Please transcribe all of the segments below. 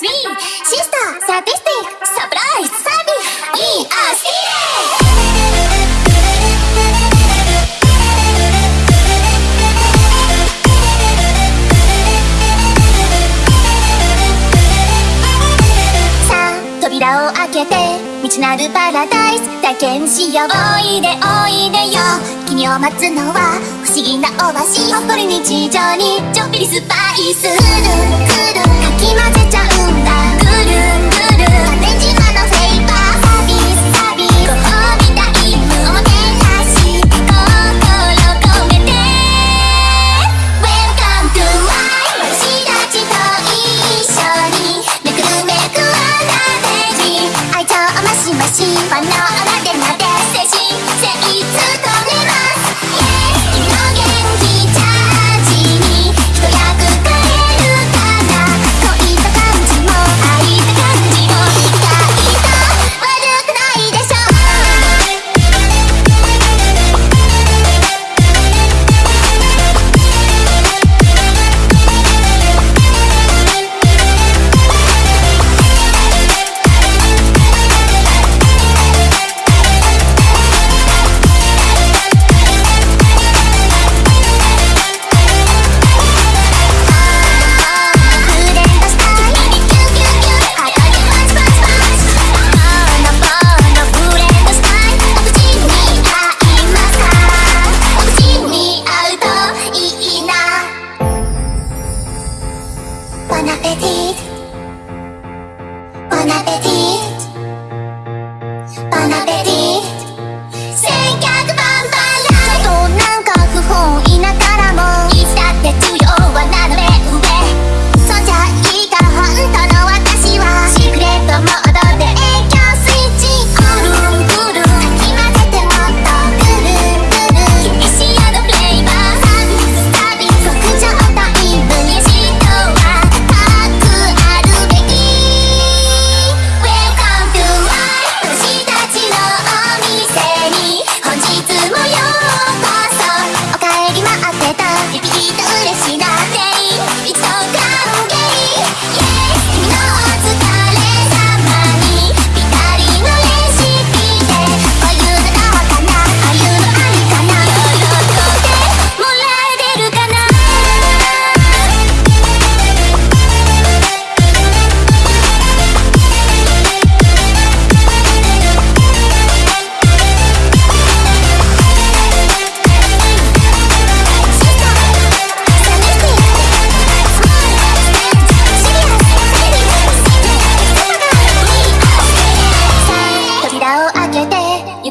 sweet sister, sadistic, surprise, savage, we are 扉を開けて道なるパラダイス体験しようおいでおいでよ君を待つのは不思議なオアシっ誇り日常にちょっぴりスパイスくるくるかき混ぜちゃう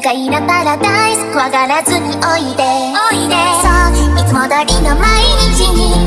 愉快なパラダイス怖がらずにおいで。おいで。そういつも通りの毎日に。